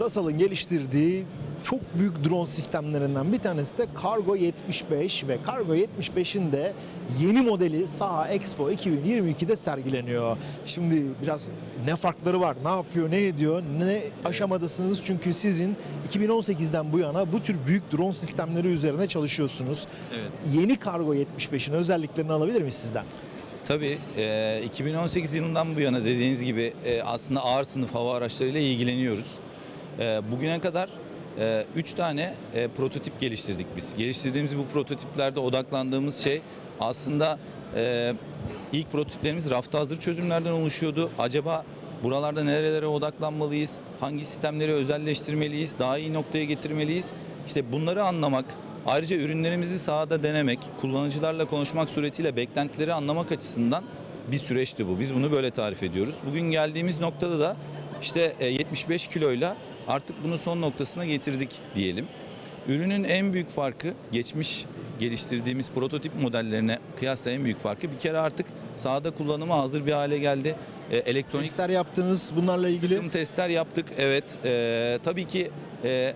DASAL'ın geliştirdiği çok büyük drone sistemlerinden bir tanesi de Cargo 75 ve Cargo 75'in de yeni modeli Saha Expo 2022'de sergileniyor. Şimdi biraz ne farkları var, ne yapıyor, ne ediyor, ne aşamadasınız çünkü sizin 2018'den bu yana bu tür büyük drone sistemleri üzerine çalışıyorsunuz. Evet. Yeni Cargo 75'in özelliklerini alabilir miyiz sizden? Tabii e, 2018 yılından bu yana dediğiniz gibi aslında ağır sınıf hava araçlarıyla ilgileniyoruz. E, bugüne kadar 3 tane e, prototip geliştirdik biz. Geliştirdiğimiz bu prototiplerde odaklandığımız şey aslında e, ilk prototiplerimiz rafta hazır çözümlerden oluşuyordu. Acaba buralarda nerelere odaklanmalıyız? Hangi sistemleri özelleştirmeliyiz? Daha iyi noktaya getirmeliyiz? İşte bunları anlamak, Ayrıca ürünlerimizi sahada denemek, kullanıcılarla konuşmak suretiyle beklentileri anlamak açısından bir süreçti bu. Biz bunu böyle tarif ediyoruz. Bugün geldiğimiz noktada da işte e, 75 kiloyla artık bunu son noktasına getirdik diyelim. Ürünün en büyük farkı geçmiş geliştirdiğimiz prototip modellerine kıyasla en büyük farkı bir kere artık sahada kullanıma hazır bir hale geldi. E, elektronik Testler yaptınız bunlarla ilgili. testler yaptık. Evet. E, tabii ki e,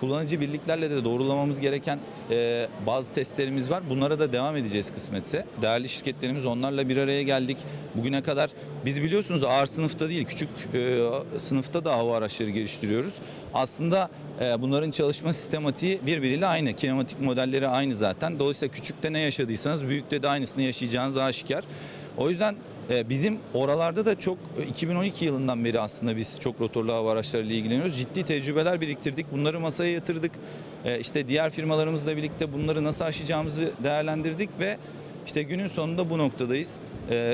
kullanıcı birliklerle de doğrulamamız gereken e, bazı testlerimiz var. Bunlara da devam edeceğiz kısmetse. Değerli şirketlerimiz onlarla bir araya geldik. Bugüne kadar biz biliyorsunuz ağır sınıfta değil küçük e, sınıfta da hava araçları geliştiriyoruz. Aslında e, bunların çalışma sistematiği birbiriyle aynı. Kinematik modelleri aynı zaten. Dolayısıyla küçükte ne yaşadıysanız büyükte de aynısını yaşayacağınız aşikar. O yüzden bizim oralarda da çok e, 2012 yılından beri aslında biz çok rotorlu hava araçlarıyla ilgileniyoruz. Ciddi tecrübeler biriktirdik. Bunları masaya yatırdık. E, İşte diğer firmalarımızla birlikte bunları nasıl aşacağımızı değerlendirdik ve işte günün sonunda bu noktadayız.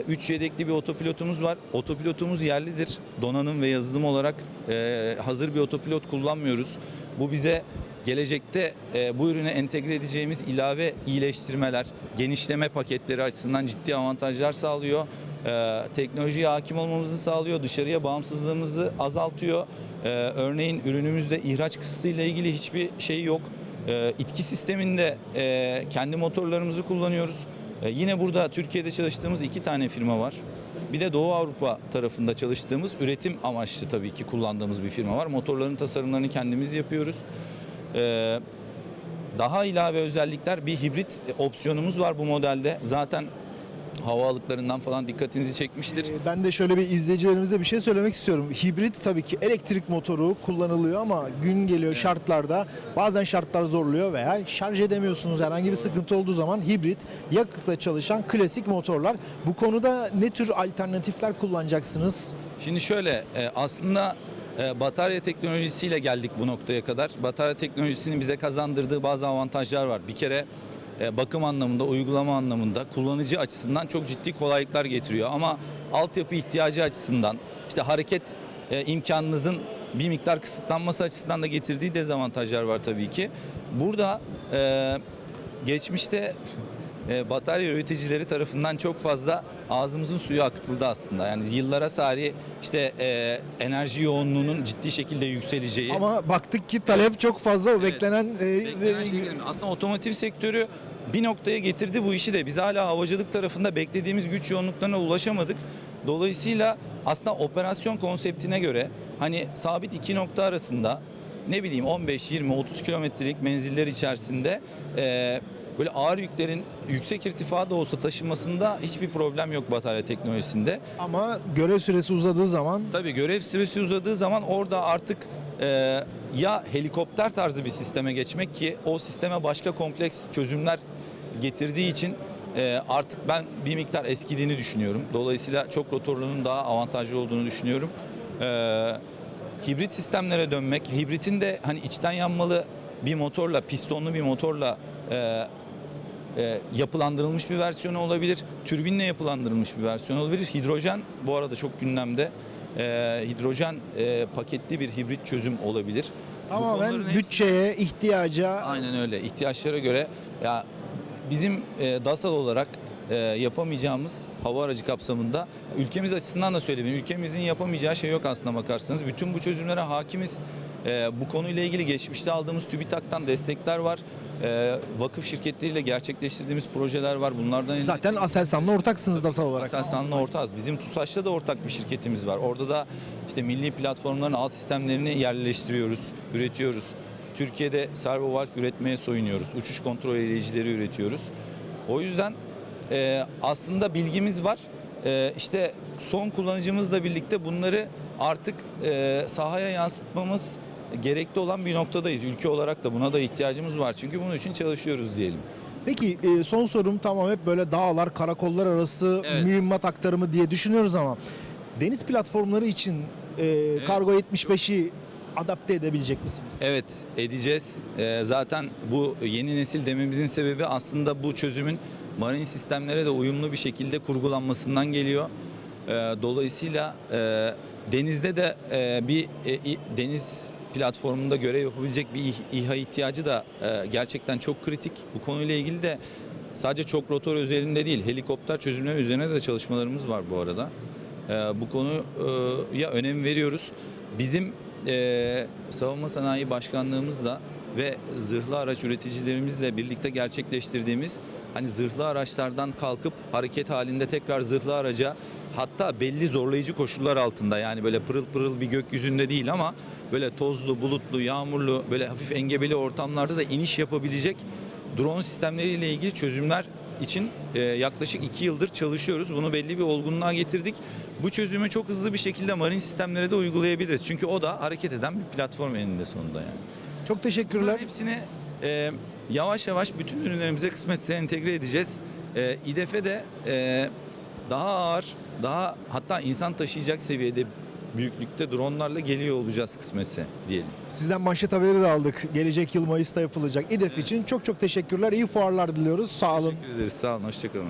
3 yedekli bir otopilotumuz var. Otopilotumuz yerlidir. Donanım ve yazılım olarak e, hazır bir otopilot kullanmıyoruz. Bu bize gelecekte e, bu ürüne entegre edeceğimiz ilave iyileştirmeler, genişleme paketleri açısından ciddi avantajlar sağlıyor. E, teknolojiye hakim olmamızı sağlıyor, dışarıya bağımsızlığımızı azaltıyor. E, örneğin ürünümüzde ihraç kısıtıyla ilgili hiçbir şey yok. E, itki sisteminde e, kendi motorlarımızı kullanıyoruz. E, yine burada Türkiye'de çalıştığımız iki tane firma var. Bir de Doğu Avrupa tarafında çalıştığımız üretim amaçlı tabii ki kullandığımız bir firma var. Motorların tasarımlarını kendimiz yapıyoruz. Ee, daha ilave özellikler bir hibrit opsiyonumuz var bu modelde. Zaten hava alıklarından falan dikkatinizi çekmiştir. Ee, Ben de şöyle bir izleyicilerimize bir şey söylemek istiyorum. Hibrit tabii ki elektrik motoru kullanılıyor ama gün geliyor şartlarda bazen şartlar zorluyor veya şarj edemiyorsunuz herhangi bir sıkıntı olduğu zaman hibrit yakıtla çalışan klasik motorlar. Bu konuda ne tür alternatifler kullanacaksınız? Şimdi şöyle e, aslında e, batarya teknolojisiyle geldik bu noktaya kadar. Batarya teknolojisinin bize kazandırdığı bazı avantajlar var. Bir kere bakım anlamında, uygulama anlamında kullanıcı açısından çok ciddi kolaylıklar getiriyor. Ama altyapı ihtiyacı açısından işte hareket e, imkanınızın bir miktar kısıtlanması açısından da getirdiği dezavantajlar var tabii ki. Burada e, geçmişte e, batarya üreticileri tarafından çok fazla ağzımızın suyu akıtıldı aslında. Yani yıllara sari işte e, enerji yoğunluğunun ciddi şekilde yükseleceği. Ama baktık ki talep çok fazla o beklenen, e, Beklenen e, şey. Aslında otomotiv sektörü bir noktaya getirdi bu işi de. Biz hala havacılık tarafında beklediğimiz güç yoğunluklarına ulaşamadık. Dolayısıyla aslında operasyon konseptine göre hani sabit iki nokta arasında ne bileyim 15, 20, 30 kilometrelik menziller içerisinde e, böyle ağır yüklerin yüksek irtifada olsa taşımasında hiçbir problem yok batarya teknolojisinde. ama görev süresi uzadığı zaman Tabii görev süresi uzadığı zaman orada artık e, ya helikopter tarzı bir sisteme geçmek ki o sisteme başka kompleks çözümler getirdiği için e, artık ben bir miktar eskidiğini düşünüyorum. Dolayısıyla çok rotorlunun daha avantajlı olduğunu düşünüyorum. E, hibrit sistemlere dönmek, hibritin de hani içten yanmalı bir motorla, pistonlu bir motorla e, e, yapılandırılmış bir versiyonu olabilir. Türbinle yapılandırılmış bir versiyon olabilir. Hidrojen bu arada çok gündemde. E, hidrojen e, paketli bir hibrit çözüm olabilir. Tamamen hepsi- bütçeye, ihtiyaca Aynen öyle. İhtiyaçlara göre ya bizim e, DASAL olarak e, yapamayacağımız hava aracı kapsamında ülkemiz açısından da söyleyeyim. Ülkemizin yapamayacağı şey yok aslına bakarsanız. Bütün bu çözümlere hakimiz. E, bu konuyla ilgili geçmişte aldığımız TÜBİTAK'tan destekler var. E, vakıf şirketleriyle gerçekleştirdiğimiz projeler var. Bunlardan Zaten Aselsan'la ortaksınız DASA olarak. Aselsan'la ortağız. Bizim TUSAŞ'ta da ortak bir şirketimiz var. Orada da işte milli platformların alt sistemlerini yerleştiriyoruz, üretiyoruz. Türkiye'de servo valve üretmeye soyunuyoruz. Uçuş kontrol edicileri üretiyoruz. O yüzden e, aslında bilgimiz var. E, işte son kullanıcımızla birlikte bunları artık e, sahaya yansıtmamız gerekli olan bir noktadayız. Ülke olarak da buna da ihtiyacımız var. Çünkü bunun için çalışıyoruz diyelim. Peki e, son sorum tamam hep böyle dağlar, karakollar arası Evet. mühimmat aktarımı diye düşünüyoruz ama deniz platformları için e, Kargo 75'i adapte edebilecek misiniz? Evet edeceğiz. Ee, zaten bu yeni nesil dememizin sebebi aslında bu çözümün marin sistemlere de uyumlu bir şekilde kurgulanmasından geliyor. Ee, dolayısıyla e, denizde de e, bir e, deniz platformunda görev yapabilecek bir İH- İHA ihtiyacı da gerçekten çok kritik. Bu konuyla ilgili de sadece çok rotor özelinde değil helikopter çözümleri üzerine de çalışmalarımız var bu arada. Bu konuya önem veriyoruz. Bizim savunma sanayi başkanlığımızla ve zırhlı araç üreticilerimizle birlikte gerçekleştirdiğimiz hani zırhlı araçlardan kalkıp hareket halinde tekrar zırhlı araca hatta belli zorlayıcı koşullar altında yani böyle pırıl pırıl bir gökyüzünde değil ama böyle tozlu, bulutlu, yağmurlu, böyle hafif engebeli ortamlarda da iniş yapabilecek drone sistemleriyle ilgili çözümler için e, yaklaşık 2 yıldır çalışıyoruz. Bunu belli bir olgunluğa getirdik. Bu çözümü çok hızlı bir şekilde marin sistemlere de uygulayabiliriz. Çünkü o da hareket eden bir platform eninde sonunda yani. Çok teşekkürler. Bunların hepsini e, yavaş yavaş bütün ürünlerimize kısmetse entegre edeceğiz. E, İDF'e de e, daha ağır, daha hatta insan taşıyacak seviyede büyüklükte dronlarla geliyor olacağız kısmetse diyelim. Sizden manşet haberi de aldık. Gelecek yıl Mayıs'ta yapılacak İDEF için çok çok teşekkürler. İyi fuarlar diliyoruz. Sağ olun. Teşekkür ederiz. Sağ olun. Hoşçakalın.